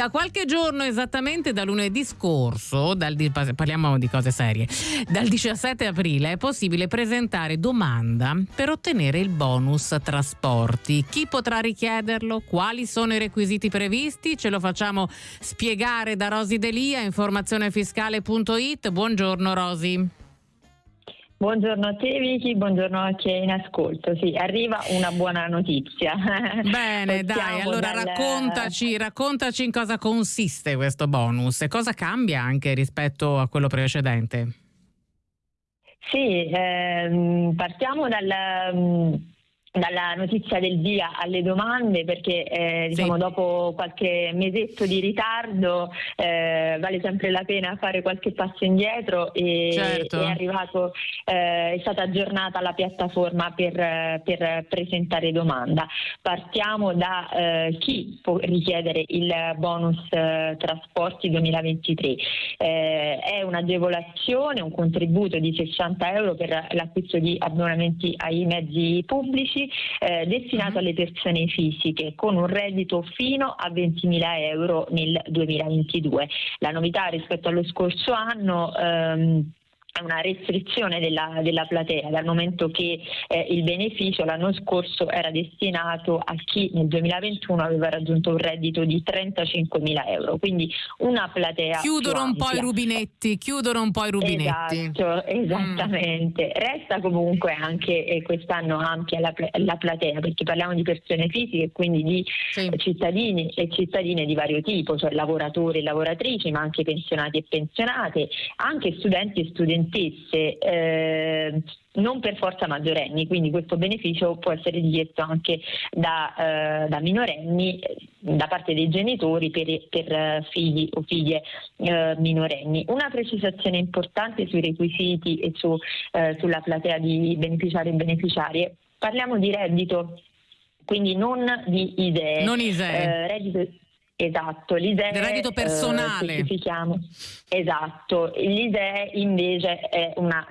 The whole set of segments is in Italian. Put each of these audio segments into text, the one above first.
Da qualche giorno, esattamente da lunedì scorso, dal, parliamo di cose serie, dal 17 aprile è possibile presentare domanda per ottenere il bonus trasporti. Chi potrà richiederlo? Quali sono i requisiti previsti? Ce lo facciamo spiegare da Rosi Delia, informazionefiscale.it. Buongiorno Rosi. Buongiorno a te Vicky, buongiorno a chi è in ascolto. Sì, arriva una buona notizia. Bene, dai, allora dal... raccontaci, raccontaci in cosa consiste questo bonus e cosa cambia anche rispetto a quello precedente. Sì, ehm, partiamo dal dalla notizia del via alle domande perché eh, diciamo, sì. dopo qualche mesetto di ritardo eh, vale sempre la pena fare qualche passo indietro e certo. è, arrivato, eh, è stata aggiornata la piattaforma per, per presentare domanda. Partiamo da eh, chi può richiedere il bonus eh, trasporti 2023. Eh, è un'agevolazione, un contributo di 60 euro per l'acquisto di abbonamenti ai mezzi pubblici eh, destinato uh-huh. alle persone fisiche con un reddito fino a 20.000 euro nel 2022. La novità rispetto allo scorso anno ehm, una restrizione della, della, platea, dal momento che eh, il beneficio l'anno scorso era destinato a chi nel 2021 aveva raggiunto un reddito di 35 mila euro, quindi una platea. Chiudono un po' i rubinetti, chiudono un po' i rubinetti. Esatto, esattamente. Mm. Resta comunque anche eh, quest'anno ampia la, la, platea, perché parliamo di persone fisiche, quindi di sì. cittadini e cittadine di vario tipo, cioè lavoratori e lavoratrici, ma anche pensionati e pensionate, anche studenti e studenti studentesse eh, non per forza maggiorenni, quindi questo beneficio può essere richiesto anche da, eh, da minorenni, da parte dei genitori per, per figli o figlie eh, minorenni. Una precisazione importante sui requisiti e su, eh, sulla platea di beneficiari e beneficiarie. Parliamo di reddito, quindi non di idee. Non idee. Eh, reddito, Esatto, l'ISEE del reddito personale. Eh, esatto, l'ISEE invece una,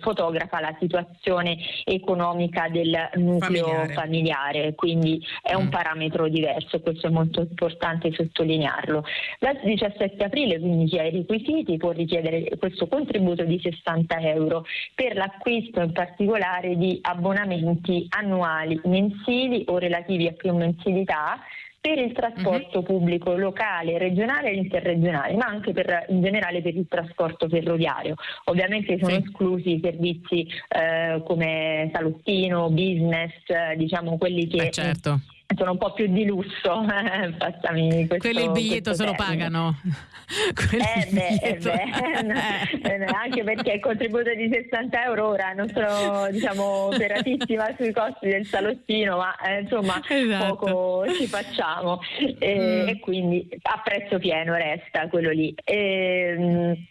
fotografa la situazione economica del nucleo familiare, familiare quindi è mm. un parametro diverso, questo è molto importante sottolinearlo. Dal 17 aprile quindi chi ha i requisiti può richiedere questo contributo di 60 euro per l'acquisto in particolare di abbonamenti annuali, mensili o relativi a più mensilità per il trasporto uh-huh. pubblico locale, regionale e interregionale, ma anche per, in generale per il trasporto ferroviario. Ovviamente sono sì. esclusi i servizi eh, come salottino, business, eh, diciamo quelli che... Eh certo sono un po' più di lusso. Passami questo, Quelli il biglietto se lo pagano. Eh beh, eh beh. Eh, anche perché il contributo di 60 euro ora non sono diciamo operatissima sui costi del salottino, ma eh, insomma esatto. poco ci facciamo e, mm. e, quindi a prezzo pieno resta quello lì. E, ehm,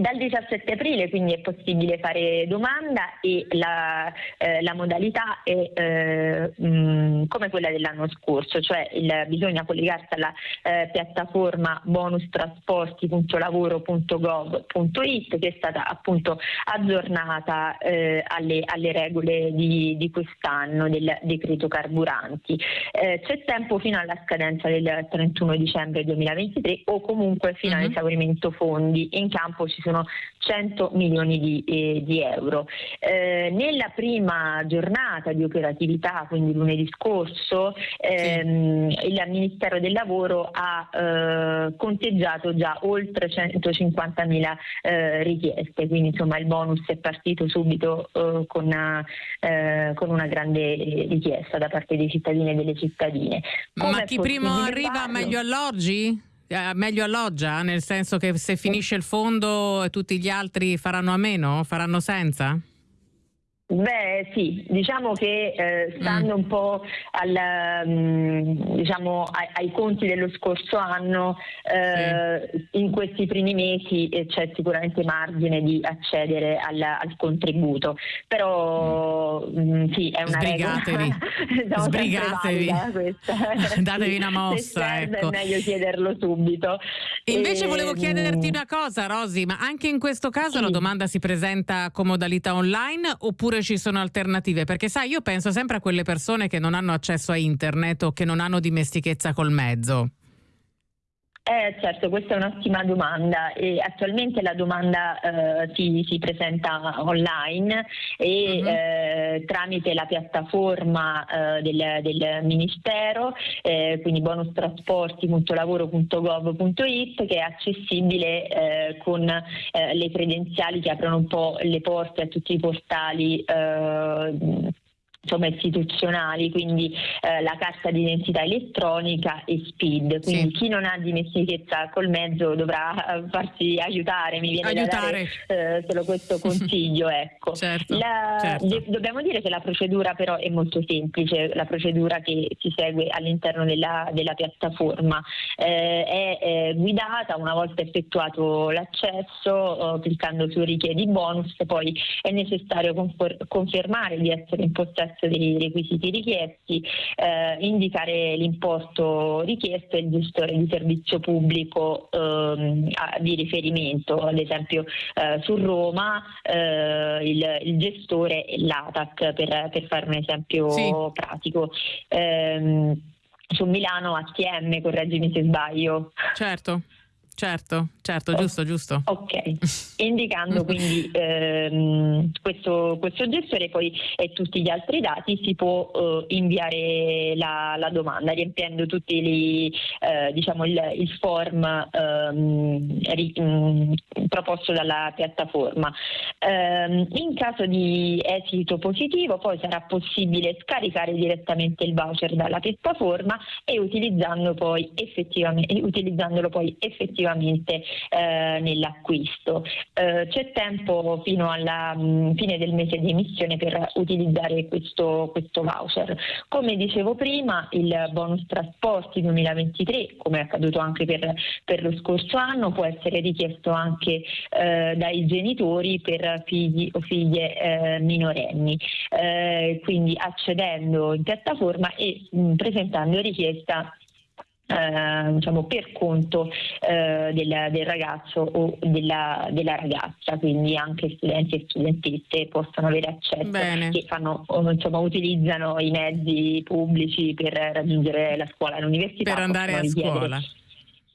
dal 17 aprile quindi è possibile fare domanda e la, eh, la modalità è eh, mh, mm, come quella dell'anno scorso, cioè il, bisogna collegarsi alla eh, piattaforma bonustrasporti.lavoro.gov.it che è stata appunto aggiornata eh, alle, alle, regole di, di, quest'anno del decreto carburanti. Eh, c'è tempo fino alla scadenza del 31 dicembre 2023 o comunque fino uh-huh. all'esaurimento fondi. In campo ci sono sono 100 milioni di, eh, di euro. Eh, nella prima giornata di operatività, quindi lunedì scorso, ehm, sì. il Ministero del Lavoro ha eh, conteggiato già oltre 150 mila eh, richieste, quindi insomma il bonus è partito subito eh, con una, eh, con, una, grande richiesta da parte dei cittadini e delle cittadine. Come Ma chi prima arriva meglio alloggi? Eh, meglio alloggia, nel senso che se finisce il fondo tutti gli altri faranno a meno, faranno senza? Beh sì, diciamo che eh, stando mm. un po' al, um, diciamo, ai, ai, conti dello scorso anno, eh, sì. in questi primi mesi eh, c'è sicuramente margine di accedere al, al contributo, però mm. mh, sì, è una Sbrigatevi. regola. Sbrigatevi. Datevi una mossa. Se ecco. è meglio chiederlo subito. Invece e, volevo chiederti una cosa, Rosi, ma anche in questo caso sì. la domanda si presenta con modalità online oppure ci sono alternative? Perché sai, io penso sempre a quelle persone che non hanno accesso a internet o che non hanno dimestichezza col mezzo. Eh, certo, questa è un'ottima domanda e attualmente la domanda eh, si, si, presenta online e uh-huh. eh, tramite la piattaforma eh, del, del, Ministero, eh, quindi bonustrasporti.lavoro.gov.it che è accessibile eh, con le credenziali che aprono un po' le porte a tutti i portali insomma, istituzionali, quindi eh, la carta d'identità elettronica e SPID. Quindi sì. chi non ha dimestichezza col mezzo dovrà eh, farsi aiutare, mi viene aiutare. da dare eh, solo questo consiglio. ecco. certo, la, certo. De- dobbiamo dire che la procedura però è molto semplice, la procedura che si segue all'interno della, della piattaforma eh, è eh, guidata una volta effettuato l'accesso, oh, cliccando su richiedi bonus, poi è necessario confor- confermare di essere in possesso possesso dei requisiti richiesti, eh, indicare l'importo richiesto e il gestore di servizio pubblico ehm, di riferimento, ad esempio eh, su Roma eh, il, il, gestore è l'ATAC per, per fare un esempio sì. pratico. Ehm, su Milano ATM, correggimi se sbaglio. Certo. Certo, certo, giusto, giusto. Ok, indicando quindi ehm, questo, questo, gestore poi e tutti gli altri dati si può eh, inviare la, la, domanda riempiendo tutti gli, eh, diciamo il, il form ehm, ri, mh, mm, proposto dalla piattaforma. Ehm, in caso di esito positivo poi sarà possibile scaricare direttamente il voucher dalla piattaforma e utilizzando poi effettivamente, utilizzandolo poi effettivamente effettivamente eh, nell'acquisto. Eh, c'è tempo fino alla mh, mm, fine del mese di emissione per utilizzare questo, questo voucher. Come dicevo prima, il bonus trasporti 2023, come è accaduto anche per, per lo scorso anno, può essere richiesto anche eh, dai genitori per figli o figlie eh, minorenni. Eh, quindi accedendo in piattaforma e mh, mm, presentando richiesta eh, diciamo, per conto eh, del, del, ragazzo o della, della, ragazza, quindi anche studenti e studentesse possono avere accesso Bene. che fanno, insomma, utilizzano i mezzi pubblici per raggiungere la scuola e l'università. Per andare a scuola.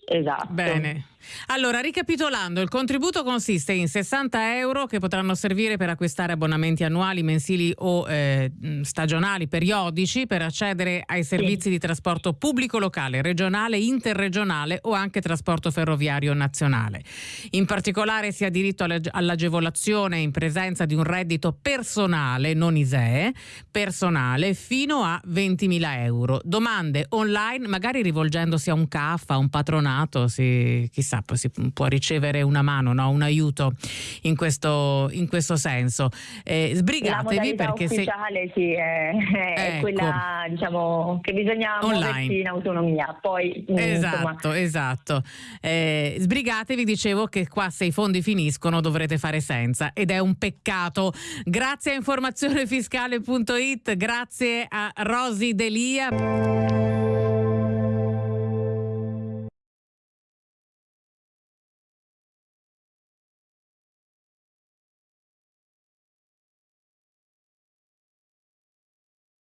Esatto. Bene. Allora, ricapitolando, il contributo consiste in 60 euro che potranno servire per acquistare abbonamenti annuali, mensili o eh, stagionali, periodici, per accedere ai servizi sì. di trasporto pubblico locale, regionale, interregionale o anche trasporto ferroviario nazionale. In particolare si ha diritto all'agevolazione in presenza di un reddito personale, non ISEE, personale, fino a 20.000 euro. Domande online, magari rivolgendosi a un CAF, a un patronato, si, chissà si può ricevere una mano, no? un aiuto in questo, in questo senso. Eh, sbrigatevi perché se... sì, è, è ecco. quella diciamo, che bisogna Online. muoversi in autonomia. Poi, mm, esatto, insomma... esatto. Eh, sbrigatevi, dicevo che qua se i fondi finiscono dovrete fare senza ed è un peccato. Grazie a informazionefiscale.it, grazie a Rosi Delia.